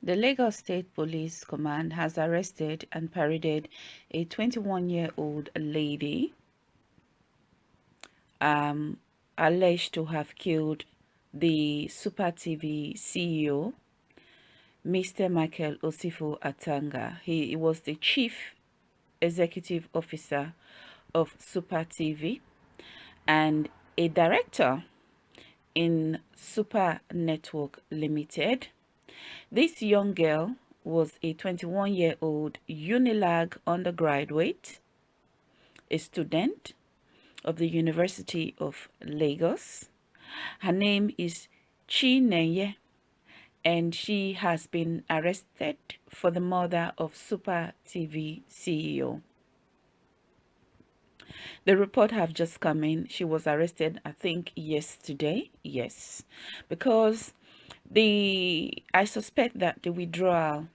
The Lagos State Police Command has arrested and paraded a 21-year-old lady um, alleged to have killed the Super TV CEO, Mr. Michael Osifo Atanga. He was the chief executive officer of Super TV and a director in Super Network Limited this young girl was a 21-year-old Unilag undergraduate, a student of the University of Lagos. Her name is Chi Chinenye and she has been arrested for the murder of Super TV CEO. The report have just come in. She was arrested, I think, yesterday. Yes, because the I suspect that the withdrawal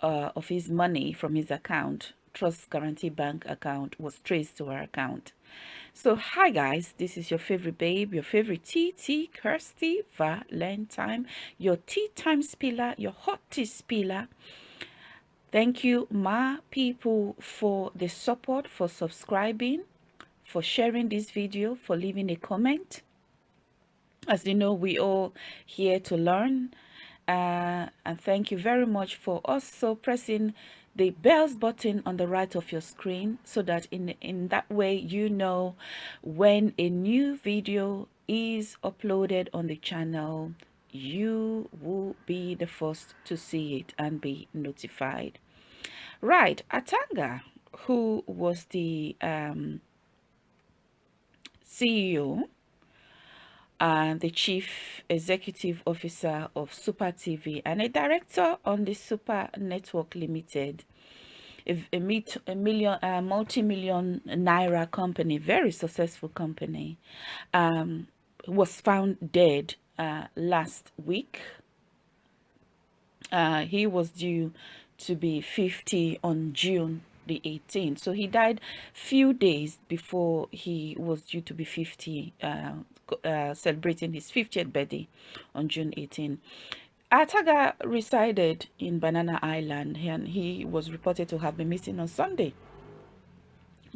uh, of his money from his account, Trust Guarantee Bank account, was traced to her account. So, hi guys, this is your favorite babe, your favorite TT Kirsty Valentine, your tea time spiller, your hot tea spiller. Thank you, my people, for the support, for subscribing, for sharing this video, for leaving a comment as you know we all here to learn uh, and thank you very much for also pressing the bells button on the right of your screen so that in in that way you know when a new video is uploaded on the channel you will be the first to see it and be notified. Right atanga who was the um, ceo and the chief executive officer of Super TV and a director on the Super Network Limited, a, a, a million, a multi-million naira company, very successful company, um, was found dead uh, last week. Uh, he was due to be 50 on June the 18th. So he died few days before he was due to be 50, uh, uh, celebrating his 50th birthday on June 18. Ataga resided in Banana Island and he was reported to have been missing on Sunday.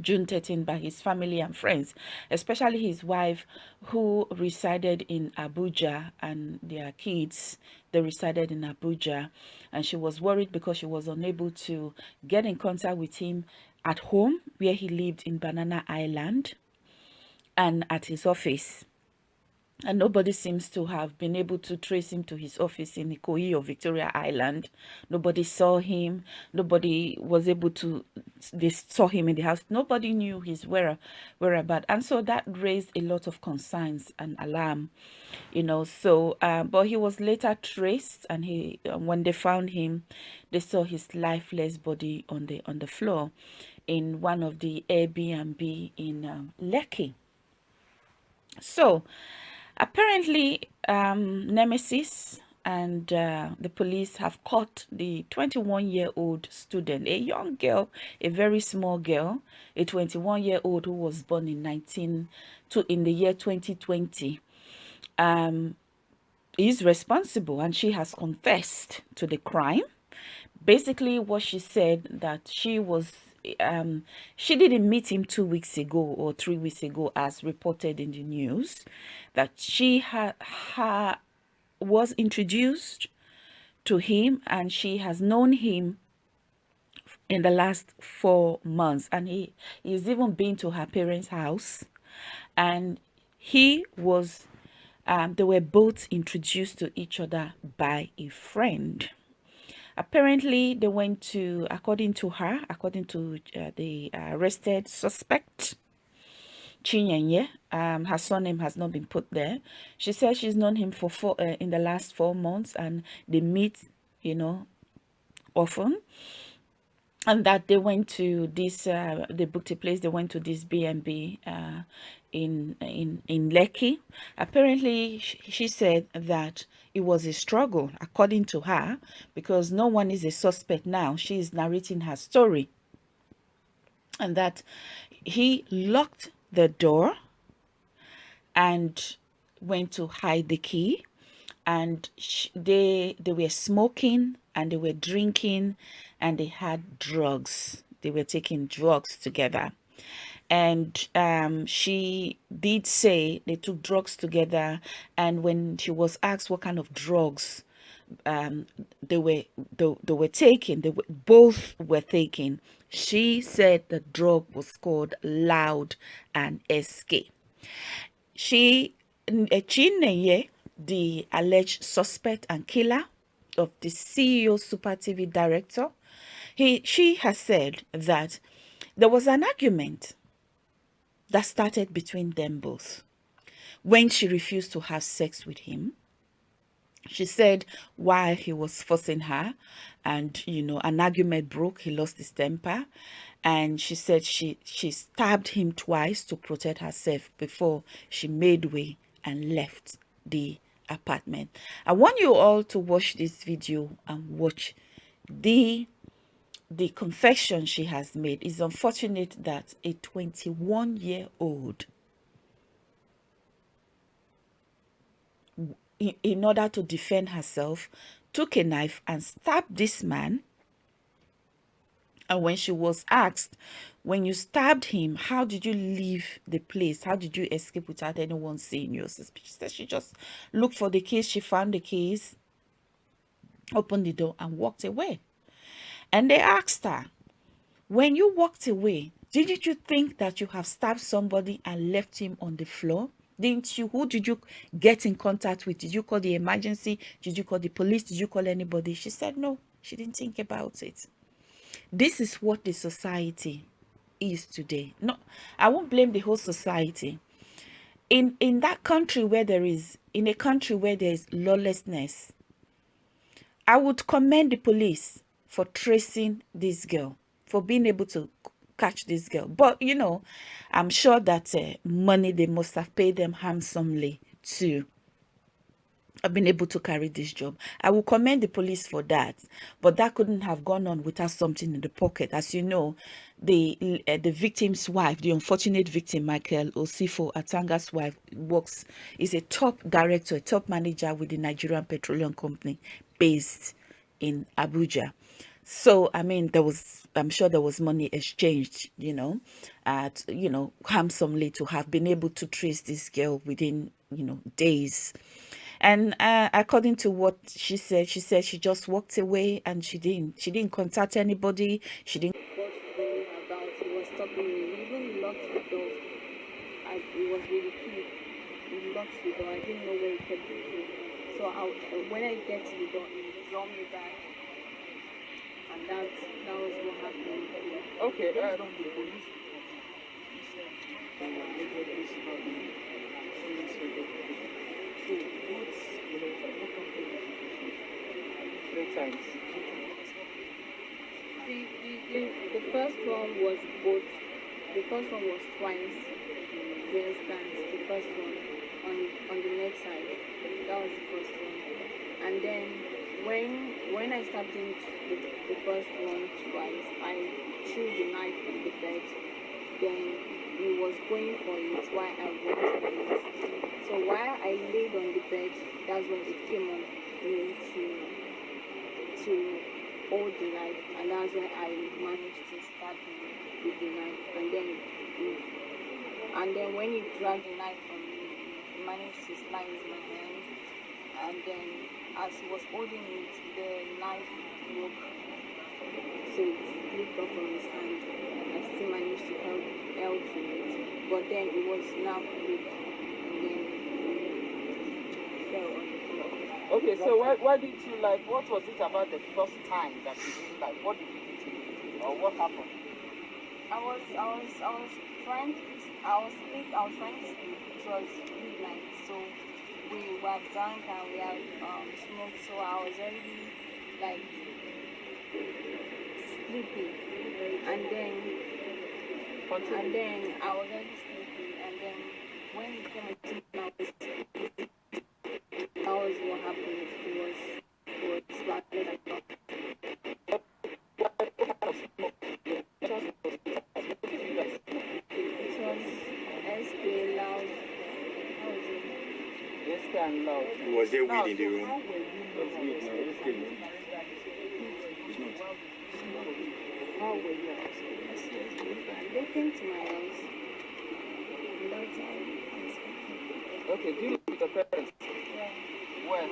June 13 by his family and friends, especially his wife who resided in Abuja and their kids, they resided in Abuja. And she was worried because she was unable to get in contact with him at home where he lived in Banana Island and at his office and nobody seems to have been able to trace him to his office in Ikoyi or Victoria Island. Nobody saw him. Nobody was able to, they saw him in the house. Nobody knew his where, whereabouts. And so that raised a lot of concerns and alarm, you know. So, uh, but he was later traced and he, uh, when they found him, they saw his lifeless body on the, on the floor in one of the Airbnb in um, Lekki. So, Apparently, um, Nemesis and uh, the police have caught the 21-year-old student, a young girl, a very small girl, a 21-year-old who was born in 19 to in the year 2020. Um, is responsible and she has confessed to the crime. Basically, what she said that she was um she didn't meet him two weeks ago or three weeks ago as reported in the news that she had ha, was introduced to him and she has known him in the last four months. And he he's even been to her parents house. And he was um, they were both introduced to each other by a friend apparently they went to according to her according to uh, the arrested suspect Chinyenye, um, her surname has not been put there. She says she's known him for four uh, in the last four months, and they meet, you know, often. And that they went to this, uh, they booked a place. They went to this B&B uh, in in in Lekki. Apparently, she, she said that it was a struggle, according to her, because no one is a suspect now. She is narrating her story, and that he locked the door and went to hide the key and they they were smoking and they were drinking and they had drugs they were taking drugs together and um, she did say they took drugs together and when she was asked what kind of drugs um, they were they, they were taking they were, both were taking she said the drug was called loud and sk she Chineye, the alleged suspect and killer of the CEO Super TV director, he she has said that there was an argument that started between them both. When she refused to have sex with him she said while he was forcing her and you know an argument broke he lost his temper. And she said she she stabbed him twice to protect herself before she made way and left the apartment. I want you all to watch this video and watch the the confession she has made it's unfortunate that a 21 year old in order to defend herself took a knife and stabbed this man. And when she was asked when you stabbed him how did you leave the place? How did you escape without anyone seeing you? She said she just looked for the case. She found the case opened the door and walked away and they asked her, when you walked away, didn't you think that you have stabbed somebody and left him on the floor? Didn't you? Who did you get in contact with? Did you call the emergency? Did you call the police? Did you call anybody? She said no. She didn't think about it. This is what the society is today. No, I won't blame the whole society. In in that country where there is, in a country where there is lawlessness, I would commend the police for tracing this girl, for being able to catch this girl. But, you know, I'm sure that uh, money, they must have paid them handsomely to have been able to carry this job. I will commend the police for that, but that couldn't have gone on without something in the pocket. As you know, the uh, the victim's wife, the unfortunate victim, Michael Osifo Atanga's wife, works is a top director, a top manager with the Nigerian Petroleum Company based in Abuja. So, I mean, there was, I'm sure there was money exchanged, you know, at, you know, handsomely to have been able to trace this girl within, you know, days. And uh, according to what she said, she said she just walked away and she didn't, she didn't contact anybody. She didn't. So I, when I get to the door, he draw me back, and that that was what happened. Okay, on the police Three times. The, the, the, the first one was both. The first one was twice. The instance, the first one on on the left side. That was the first one. And then when when I started the, the first one twice, I threw the knife on the bed. Then he was going for it while I went for it. So while I laid on the bed, that's when it came on me to to hold the knife, and that's when I managed to stab him with the knife. And then and then when he dragged the knife from me, he managed to slice my hand and then as he was holding it, the knife broke. So it slipped off from his hand. I still managed to help, help to it, but then it was now ripped and then fell on the floor. Okay, so why, why did you like, what was it about the first time that you didn't like? What did you do to you? Or what happened? I was, I was, I was trying to, I was sleep, I was trying to sleep. It was midnight, so we were drunk and we had um, smoked, so I was already like sleepy. And then, and then I was already sleepy. And then when it came to me, I that was what happened. It was SK loud. Yes, and loud. Was there Now, weed in the room? how were you That's not weed, no, it's not. How were you arrested? They came to my house. And that's how I expected. Okay, do you live with your parents? Yeah. Where?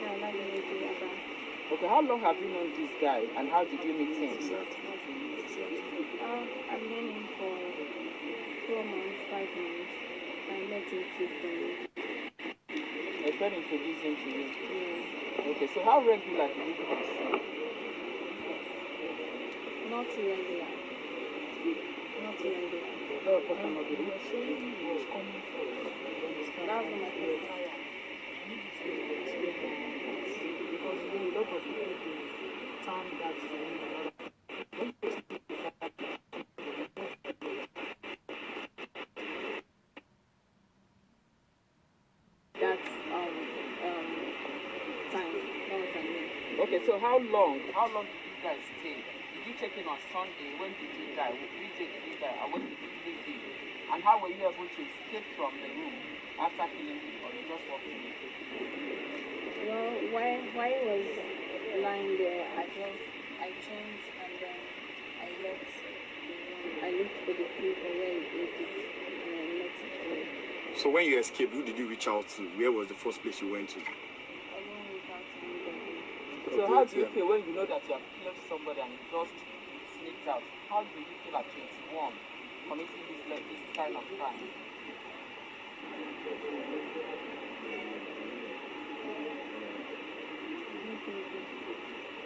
Yeah, that was a. Okay, how long have you known this guy and how did you meet him? Uh, I've known him for four months, five months. I met him frequently. A friend introduced him to you. Yeah. Okay, so how regular do you guys see? Not regular. Not regular. That's what my first Because you know, a lot of people turn that to me. That's um um time. That was I mean. Okay, so how long? How long did you guys stay? Did you check in on Sunday? When did you die? Which day did you die? And when did you leave? And how were you able to escape from the room after killing him, or you just walked in? Well, why why was lying there, I just I changed and then I left. I looked for the people where it is and I. So when you escaped, who did you reach out to? Where was the first place you went to? So how do you feel when you know that you have killed somebody and you just sneaked out? How do you feel at 21 committing this, like, this kind of crime?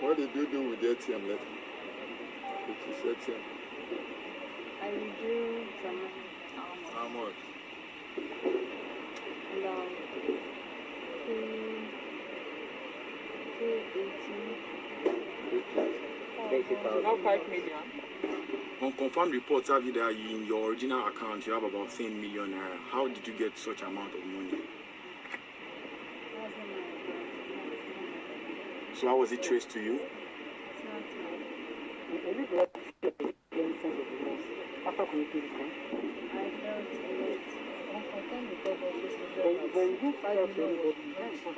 What did you do with the ATM letter? With his ATM? I withdrew some money How much? about two two Not 5 million. Unconfirmed reports have it that in your original account you have about 10 million naira. How did you get such amount of money? So how was it traced to you? You after committing this crime? I felt lot. But, you didn't find out anybody.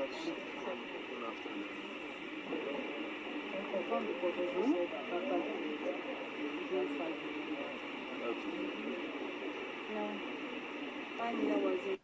No. Million was it.